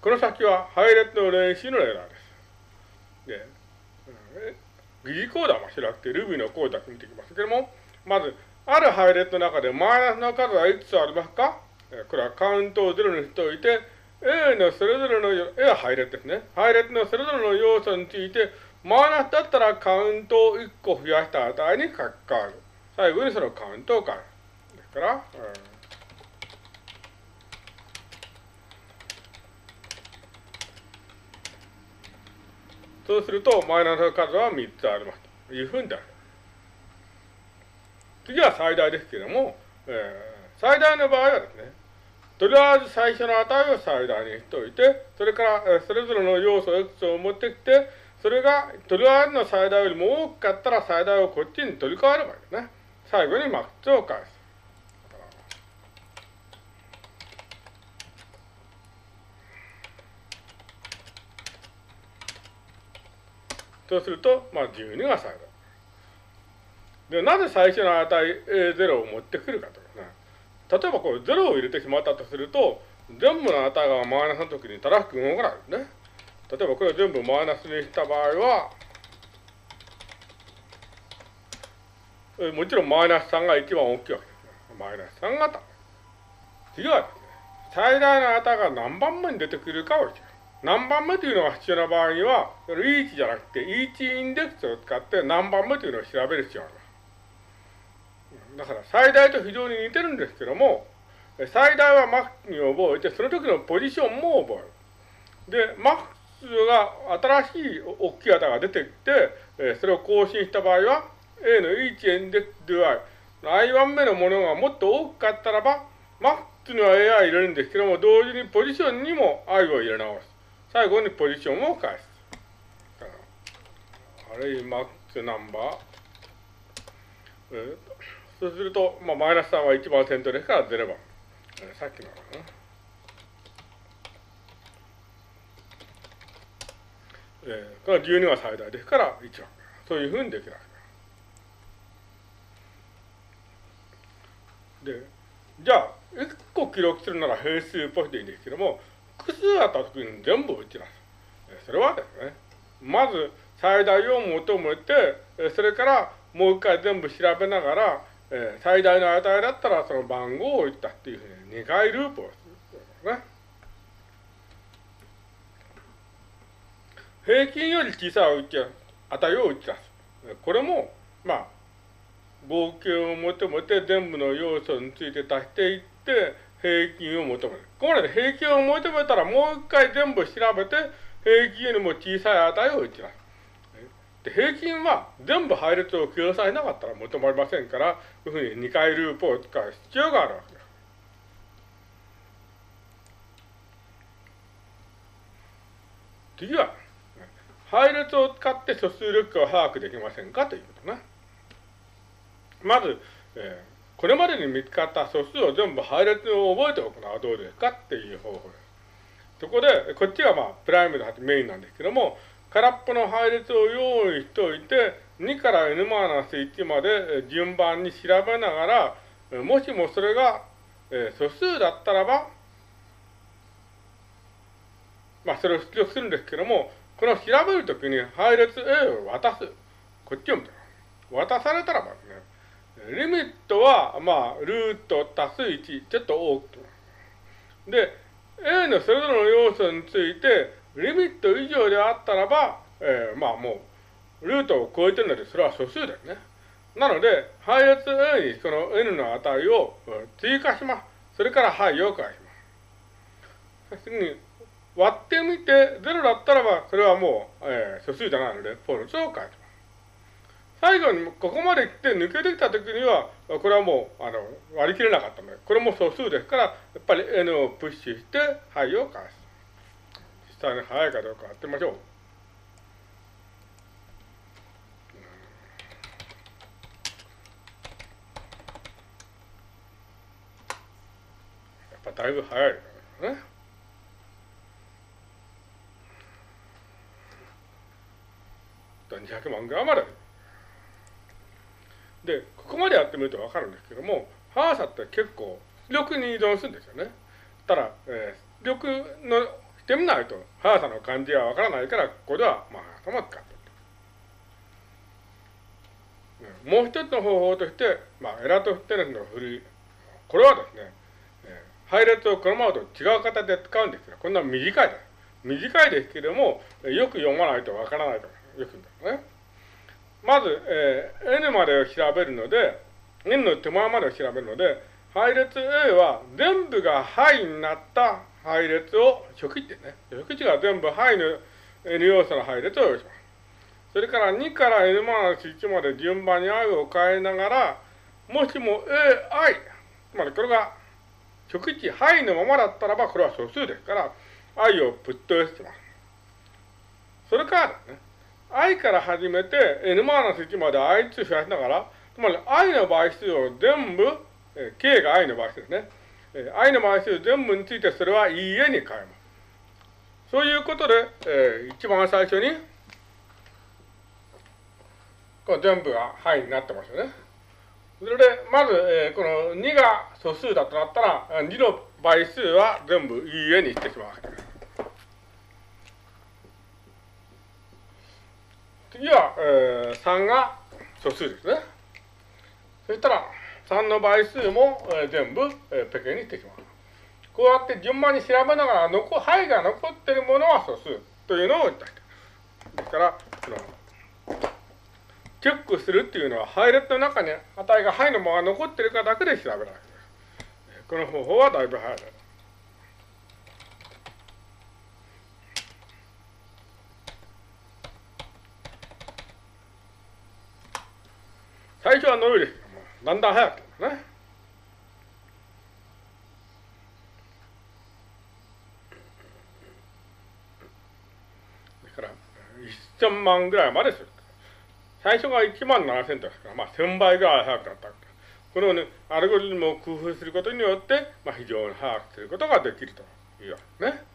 この先は配列の練習のエラーです。で、疑似コードはしなくて Ruby のコードだけ見ていきますけども、まず、ある配列の中でマイナスの数はいくつありますか？これはカウントを0にしておいて、A のそれぞれの、A は配列ですね。配列のそれぞれの要素について、マイナスだったらカウントを1個増やした値に書き換える。最後にそのカウントを変える。ですから、うんそうすると、マイナスの数は3つありますというふうになる。次は最大ですけれども、えー、最大の場合はですね、とりあえず最初の値を最大にしておいて、それから、えー、それぞれの要素 X を持ってきて、それがとりあえずの最大よりも多かったら最大をこっちに取り替えればいいですね。最後にマックスを返す。そうすると、まあ、12が最大。で、なぜ最初の値 A0 を持ってくるかとかね。例えばこう0を入れてしまったとすると、全部の値がマイナスの時に正しく動かないですね。例えばこれを全部マイナスにした場合は、もちろんマイナス3が一番大きいわけです。マイナス3型。次はですね、最大の値が何番目に出てくるかを何番目というのが必要な場合には、その each じゃなくて each インデックスを使って何番目というのを調べる必要があります。だから最大と非常に似てるんですけども、最大はマックに覚えて、その時のポジションも覚える。で、マックスが新しい大きい値が出てきて、それを更新した場合は、A の each インデックス do i、i 番目のものがもっと多かったらば、マックスには AI 入れるんですけども、同時にポジションにも i を入れ直す。最後にポジションを返す。あれ、マックスナンバー。えー、そうすると、まあ、マイナス3は1番セントですから0番。えー、さっきのかな。えー、これは12が最大ですから1番。そういうふうにできます。で、じゃあ、1個記録するなら変数っぽいでいいんですけども、複数あった時に全部打ち出す。それはですね、まず最大を求めて、それからもう一回全部調べながら、最大の値だったらその番号を打ったっていうふうに2回ループをするね。平均より小さい値を打ち出す。これも、まあ、合計を求めて全部の要素について足していって、平均を求める。ここまで平均を求めたらもう一回全部調べて、平均よりも小さい値を打ち出す。で平均は全部配列を記されなかったら求まりませんから、こういうふうに2回ループを使う必要があるわけです。次は、配列を使って素数力を把握できませんかということね。まず、えーこれまでに見つかった素数を全部配列を覚えておくのはどうですかっていう方法です。そこで、こっちがまあ、プライムでメインなんですけども、空っぽの配列を用意しておいて、2から n-1 まで順番に調べながら、もしもそれが、え素数だったらば、まあ、それを出力するんですけども、この調べるときに配列 A を渡す。こっちを見て渡されたらばですね、リミットは、まあ、ルート足す1、ちょっと多く。で、A のそれぞれの要素について、リミット以上であったらば、えー、まあもう、ルートを超えてるので、それは素数ですね。なので、配列 A にその N の値を追加します。それから範囲を返します。次に、割ってみて0だったらば、それはもう、えー、素数じゃないので、フォルスを返します。最後にここまで来て抜けてきたときには、これはもうあの割り切れなかったので、これも素数ですから、やっぱり n をプッシュして、はいを返す。実際に速いかどうかやってみましょう。やっぱだいぶ速いですね。200万ぐらいまで。で、ここまでやってみるとわかるんですけども、速さって結構力に依存するんですよね。ただ、えー、力のってみないと、速さの感じはわからないから、ここでは、まあ、速さも使ってる。もう一つの方法として、まあ、エラトフテレスの振り、これはですね、えー、配列をこのままと違う形で使うんですけど、こんな短いです。短いですけれども、よく読まないとわからないとよく言うんですね。まず、えー、n までを調べるので、n の手前までを調べるので、配列 A は全部が範になった配列を初期値ね。初期値が全部範の n 要素の配列を用意します。それから2から n マイナス1まで順番に i を変えながら、もしも ai、つまりこれが初期値範囲のままだったらば、これは素数ですから、i をプット s します。それからね、i から始めて n マイナス1まで i 2増やしながら、つまり i の倍数を全部、え k が i の倍数ですね。え i の倍数全部についてそれは e a に変えます。そういうことで、えー、一番最初に、これ全部が範囲になってますよね。それで、まず、えー、この2が素数だとなったら、2の倍数は全部 e a にしてしまうわけです。次は、えー、3が素数ですね。そしたら、3の倍数も、えー、全部、えー、ペケにしてきます。こうやって順番に調べながら、残、範囲が残っているものは素数というのを言ったですから、チェックするっていうのは、配列の中に値が範囲のまま残っているかだけで調べるわけです。この方法はだいぶ早いです。最初は伸びる、だんだん早くなるね。だから、1000万ぐらいまでする。最初が1万7000ですから、まあ1000倍ぐらい早くなった。このね、アルゴリズムを工夫することによって、まあ非常に早くすることができるというわけですね。